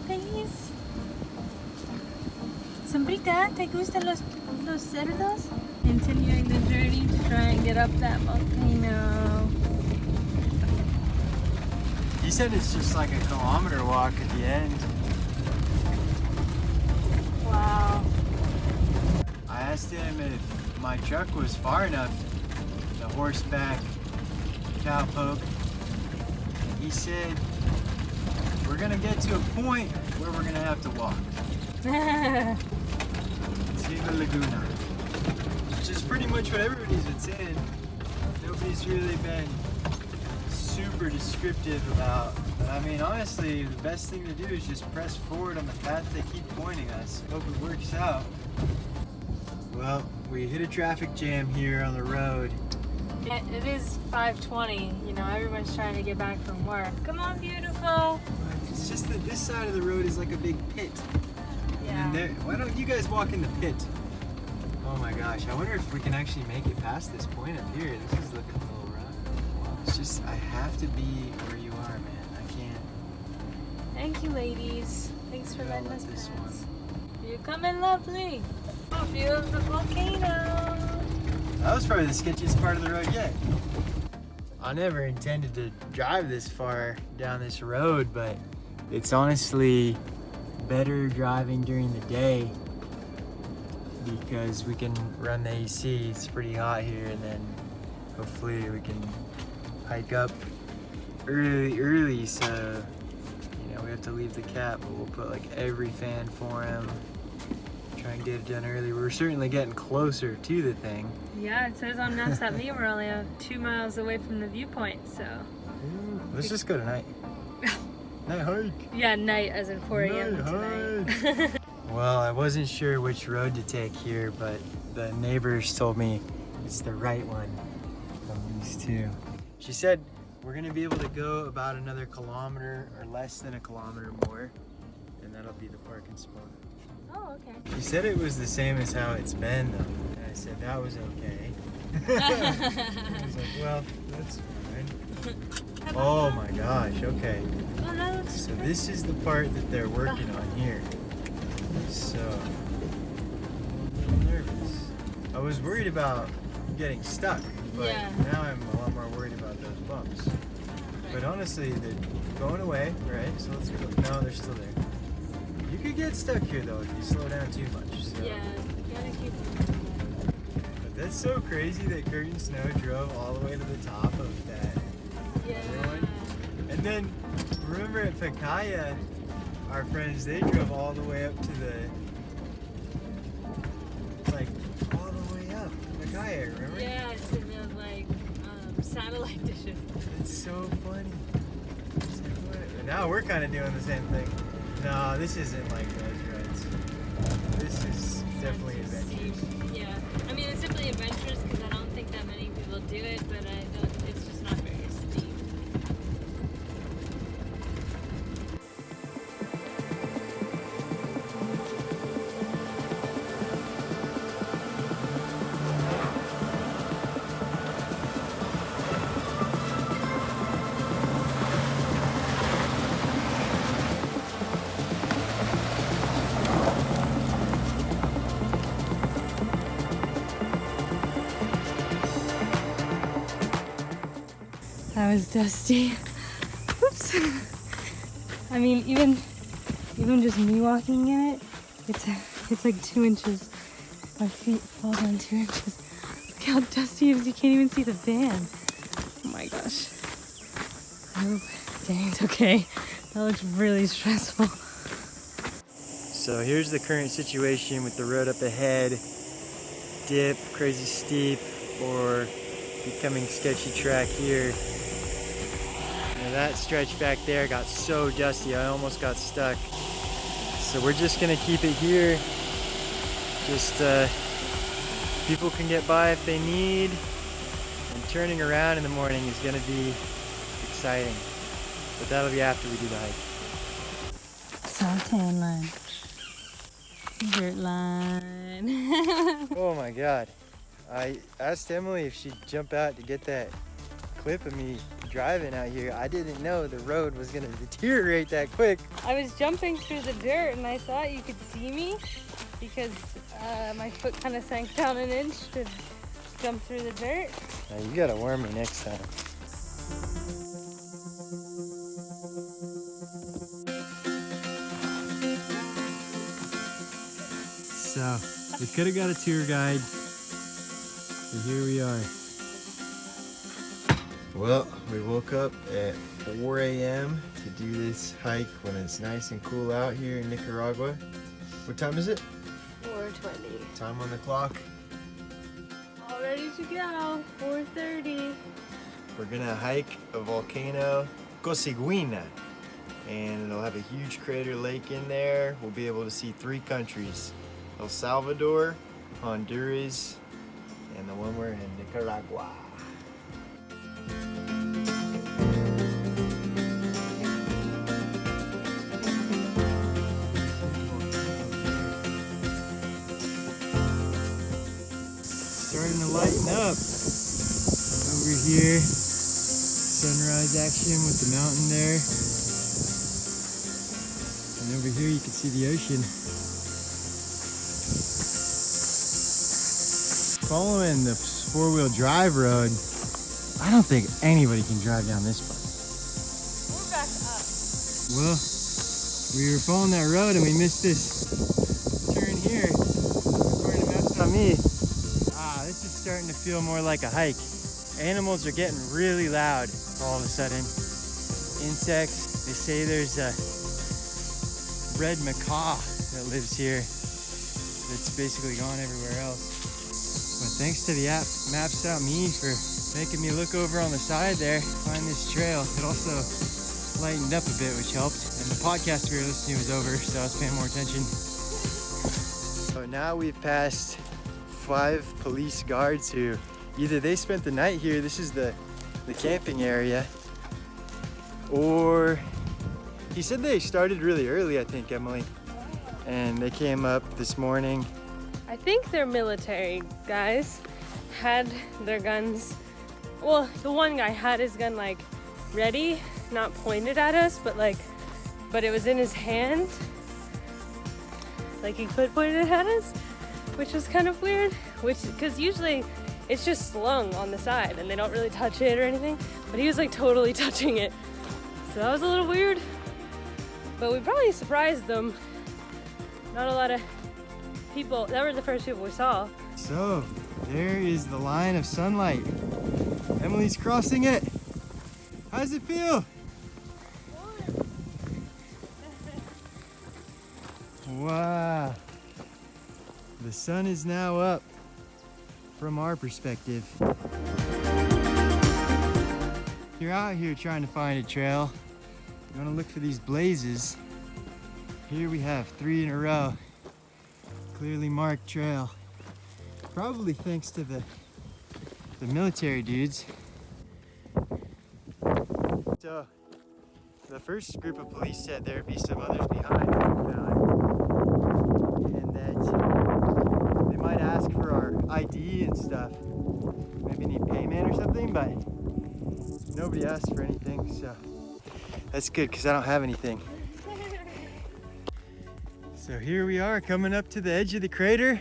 please? Sombrita, ¿te gustan los, los cerdos? Continuing the journey to try and get up that volcano. He said it's just like a kilometer walk at the end. Wow. I asked him if my truck was far enough, the horseback cowpoke. He said, we're gonna get to a point where we're gonna have to walk. See the Laguna. Which is pretty much what everybody's been saying. Nobody's really been super descriptive about. But I mean, honestly, the best thing to do is just press forward on the path they keep pointing us. Hope it works out. Well, we hit a traffic jam here on the road. it, it is 5.20. You know, everyone's trying to get back from work. Come on, beautiful. It's just that this side of the road is like a big pit. Yeah. And there, why don't you guys walk in the pit? Oh my gosh, I wonder if we can actually make it past this point up here. This is looking a little rough. It's just, I have to be where you are, man. I can't. Thank you, ladies. Thanks for letting let us this pass. You're coming lovely. Oh, view of the volcano. That was probably the sketchiest part of the road yet. I never intended to drive this far down this road, but it's honestly better driving during the day because we can run the AC. It's pretty hot here, and then hopefully we can hike up early, early. So you know we have to leave the cap, but we'll put like every fan for him. Try and get it done early. We're certainly getting closer to the thing. Yeah, it says on Maps.me we're only two miles away from the viewpoint, so. Let's just go tonight. Night hike. Yeah, night as in 4 a.m. Night tonight. Well, I wasn't sure which road to take here, but the neighbors told me it's the right one from these two. She said we're gonna be able to go about another kilometer or less than a kilometer more, and that'll be the parking spot. oh, okay. She said it was the same as how it's been though. And I said that was okay. I was like, well, that's fine. Oh my gosh, okay. So this is the part that they're working on here. So, I'm a little nervous. I was worried about getting stuck, but Yeah. now I'm a lot more worried about those bumps. But honestly, they're going away, right? So let's go. No, they're still there. You could get stuck here though if you slow down too much. So. Yeah, gotta keep But that's so crazy that Curtin Snow drove all the way to the top of that Yeah. And then remember at Pacaya, our friends they drove all the way up to the like all the way up Pacaya, remember? Yeah, to the like um, satellite dishes. It's so funny. Now we're kind of doing the same thing. No, this isn't like those rides. This is definitely adventurous. Yeah, I mean it's definitely adventurous That was dusty. Oops. I mean, even even just me walking in it, it's it's like two inches. My feet fall down two inches. Look how dusty it is. You can't even see the van. Oh my gosh. Oh, I hope Dang's okay. That looks really stressful. So here's the current situation with the road up ahead. Dip, crazy steep, or becoming sketchy track here. That stretch back there got so dusty, I almost got stuck. So we're just gonna keep it here. Just uh, people can get by if they need. And turning around in the morning is gonna be exciting. But that'll be after we do the hike. Saute lunch. Dirt line. Oh my god. I asked Emily if she'd jump out to get that clip of me driving out here. I didn't know the road was gonna deteriorate that quick. I was jumping through the dirt and I thought you could see me because uh, my foot kind of sank down an inch to jump through the dirt. Now you gotta warn me next time. So, we could have got a tour guide, but here we are. Well, we woke up at 4 a.m. to do this hike when it's nice and cool out here in Nicaragua. What time is it? 420. Time on the clock. All ready to go. 430. We're gonna hike a volcano, Cosiguina, and it'll have a huge crater lake in there. We'll be able to see three countries, El Salvador, Honduras, and the one we're in, Nicaragua. Starting to lighten up over here. Sunrise action with the mountain there. And over here you can see the ocean. Following the four-wheel drive road, I don't think anybody can drive down this part. We're back up. Well, we were following that road and we missed this turn here. According to Maps.me, ah, this is starting to feel more like a hike. Animals are getting really loud all of a sudden. Insects, they say there's a red macaw that lives here that's basically gone everywhere else. But thanks to the app Maps.me for making me look over on the side there, find this trail. It also lightened up a bit, which helped. And the podcast we were listening to was over, so I was paying more attention. So now we've passed five police guards who either they spent the night here, this is the, the camping area, or he said they started really early, I think, Emily. And they came up this morning. I think their military guys had their guns. Well, the one guy had his gun like ready, not pointed at us, but like, but it was in his hand. Like he could point it at us, which was kind of weird. Which, because usually it's just slung on the side and they don't really touch it or anything. But he was like totally touching it. So that was a little weird. But we probably surprised them. Not a lot of people, that were the first people we saw. So, there is the line of sunlight. Emily's crossing it. How does it feel? Wow. The sun is now up from our perspective. You're out here trying to find a trail. You want to look for these blazes. Here we have three in a row. Clearly marked trail. Probably thanks to the the military dudes. So the first group of police said there'd be some others behind and that they might ask for our ID and stuff. Maybe need payment or something, but nobody asked for anything, so that's good because I don't have anything. So here we are coming up to the edge of the crater.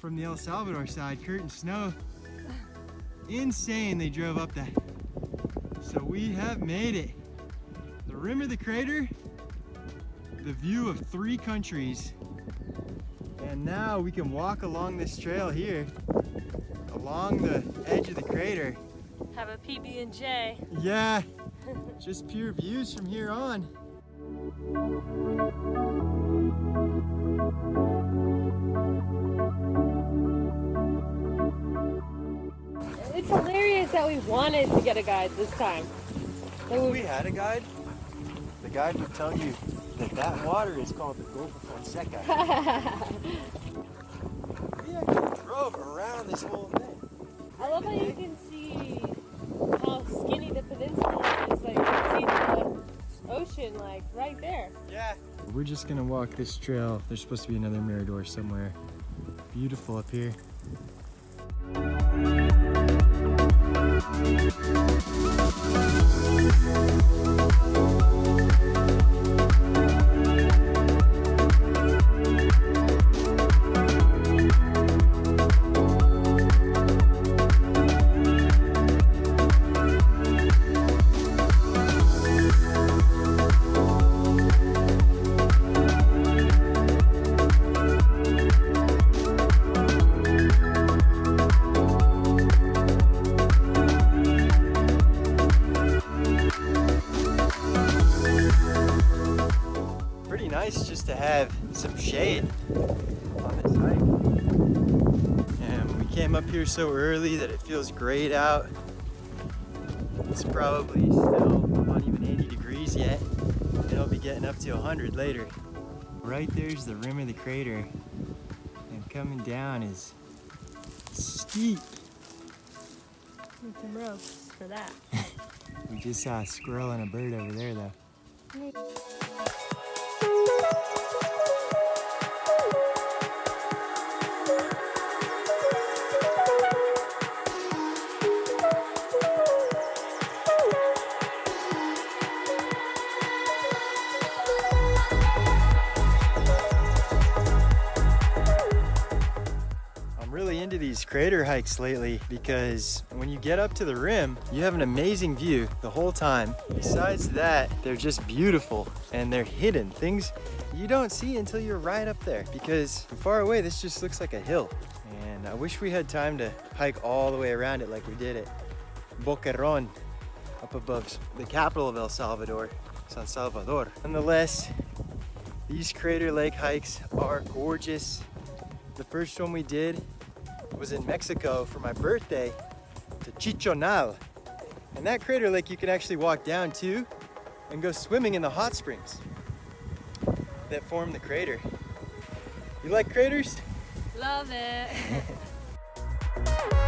From the El Salvador side, Curtin Snow. Insane they drove up that. So we have made it. The rim of the crater, the view of three countries. And now we can walk along this trail here, along the edge of the crater. Have a PB and J. Yeah, just pure views from here on. We wanted to get a guide this time. Like, If we- we had a guide, the guide would tell you that that water is called the Gulf of Fonseca. we actually drove around this whole thing. I love how you can see how skinny the peninsula is. Like, you can see the ocean, like, right there. Yeah. We're just gonna walk this trail. There's supposed to be another mirador somewhere. Beautiful up here. We'll be right back. So early that it feels great out. It's probably still not even 80 degrees yet. It'll be getting up to 100 later. Right there's the rim of the crater. And coming down is steep. Need some ropes for that. We just saw a squirrel and a bird over there though. I'm crater hikes lately because when you get up to the rim, you have an amazing view the whole time. Besides that, they're just beautiful and they're hidden. Things you don't see until you're right up there because from far away, this just looks like a hill. And I wish we had time to hike all the way around it like we did at Boquerón up above the capital of El Salvador, San Salvador. Nonetheless, these Crater Lake hikes are gorgeous. The first one we did was in Mexico for my birthday to Chichonal. And that crater lake you can actually walk down to and go swimming in the hot springs that form the crater. You like craters? Love it.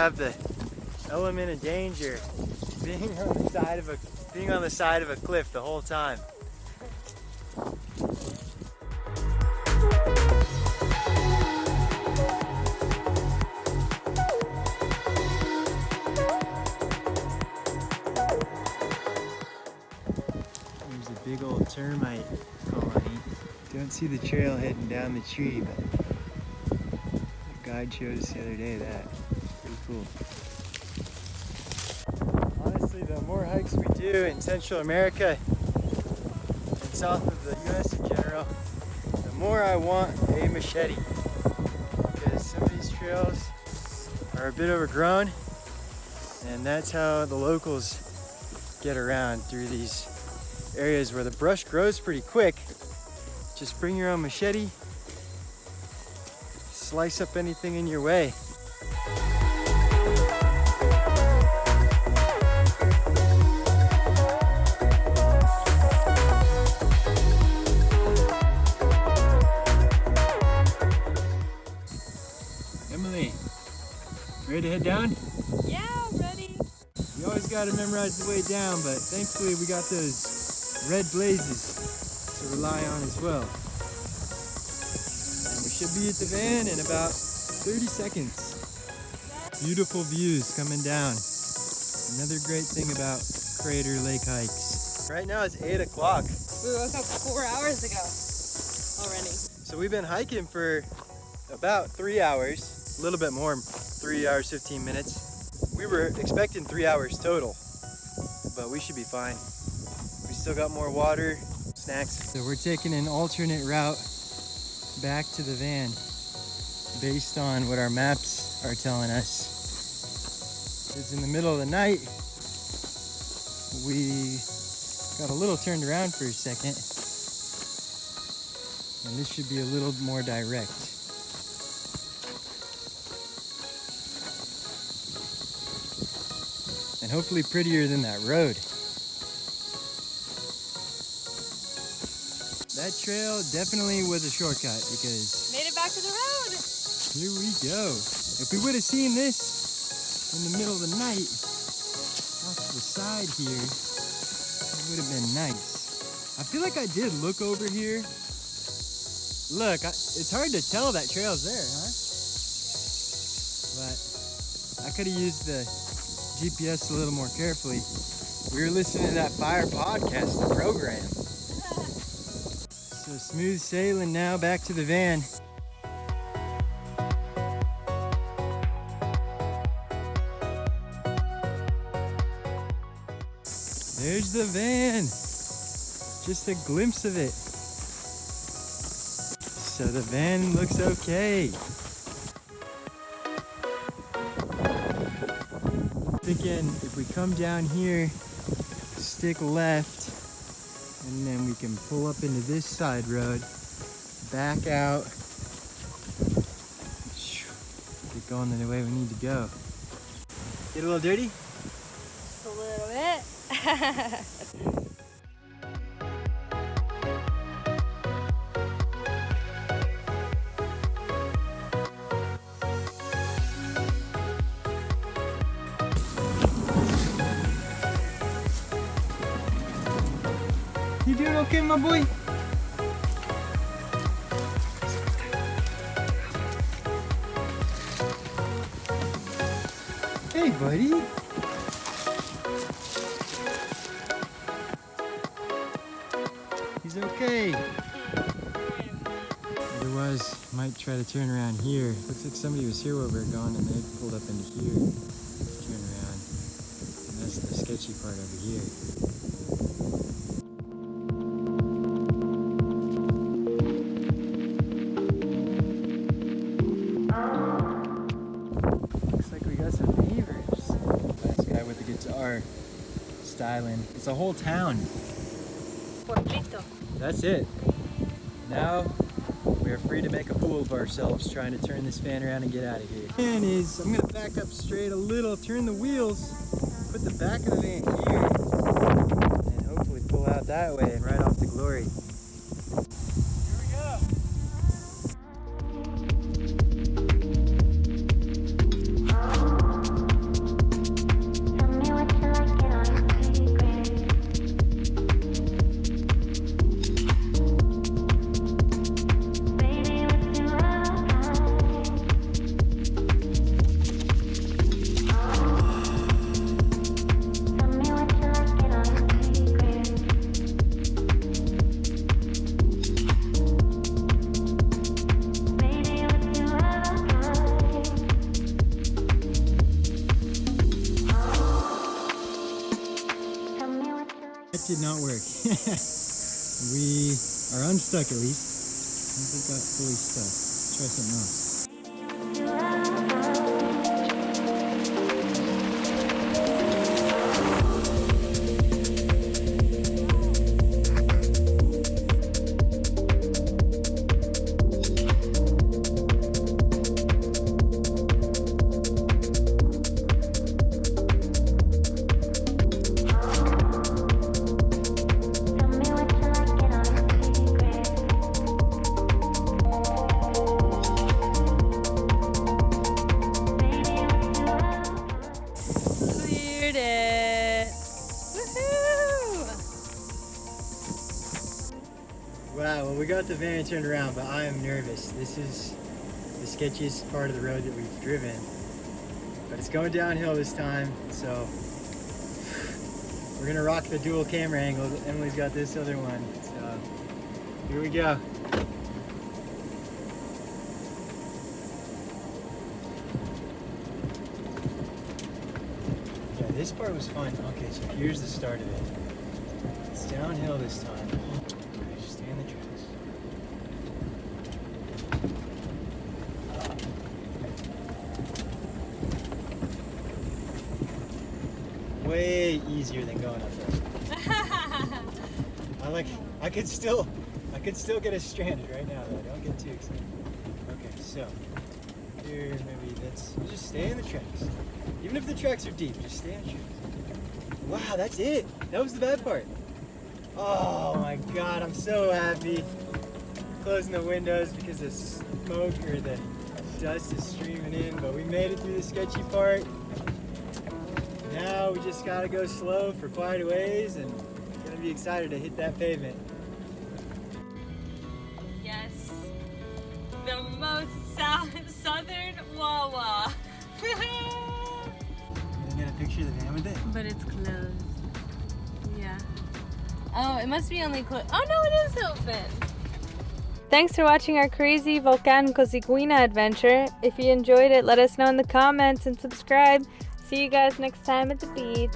have the element of danger being on the side of a being on the side of a cliff the whole time. There's a big old termite colony. Don't see the trail heading down the tree, but the guide showed us the other day that. Cool. Honestly, the more hikes we do in Central America and south of the US in general, the more I want a machete. Because some of these trails are a bit overgrown, and that's how the locals get around through these areas where the brush grows pretty quick. Just bring your own machete, slice up anything in your way. Always gotta memorize the way down, but thankfully we got those red blazes to rely on as well. And we should be at the van in about 30 seconds. Beautiful views coming down. Another great thing about Crater Lake hikes. Right now it's 8 o'clock. We woke up four hours ago already. So we've been hiking for about three hours, a little bit more, three hours, 15 minutes. We were expecting three hours total, but we should be fine. We still got more water, snacks. So we're taking an alternate route back to the van based on what our maps are telling us. It's in the middle of the night. We got a little turned around for a second. And this should be a little more direct. And hopefully prettier than that road. That trail definitely was a shortcut because Made it back to the road. here we go. If we would have seen this in the middle of the night, off to the side here, it would have been nice. I feel like I did look over here. Look, I, it's hard to tell that trail's there, huh? But I could have used the GPS a little more carefully. We were listening to that fire podcast, the program. So smooth sailing now back to the van. There's the van. Just a glimpse of it. So the van looks okay. Thinking if we come down here, stick left, and then we can pull up into this side road, back out, get going the way we need to go. Get a little dirty? Just a little bit. Hey, buddy. He's okay. Otherwise, might try to turn around here. Looks like somebody was here while we were gone and they pulled up into here. Turn around. And that's the sketchy part over here. Styling. It's a whole town. Pueblito. That's it. Now we are free to make a fool of ourselves trying to turn this van around and get out of here. Plan is I'm gonna back up straight a little, turn the wheels, put the back of the van here, and hopefully pull out that way and ride off to glory. We are unstuck at least. I think got fully stuck. Try something else. We got the van turned around, but I am nervous. This is the sketchiest part of the road that we've driven. But it's going downhill this time, so we're gonna rock the dual camera angle. Emily's got this other one, so here we go. Yeah, this part was fun. Okay, so here's the start of it. It's downhill this time. Okay, just stay in the tracks. Way easier than going up there. I like. I could still. I could still get us stranded right now though. Don't get too excited. Okay, so here maybe that's just stay in the tracks. Even if the tracks are deep, just stay in the tracks. Wow, that's it. That was the bad part. Oh my god, I'm so happy. Closing the windows because the smoke or the dust is streaming in, but we made it through the sketchy part. Now we just gotta go slow for quite a ways and gonna be excited to hit that pavement. Yes. The most south, southern Wawa. You get a picture of the van with it? but it's closed. Yeah. Oh, it must be only closed. Oh no, it is open. Thanks for watching our crazy Volcan Cosiguina adventure. If you enjoyed it, let us know in the comments and subscribe. See you guys next time at the beach.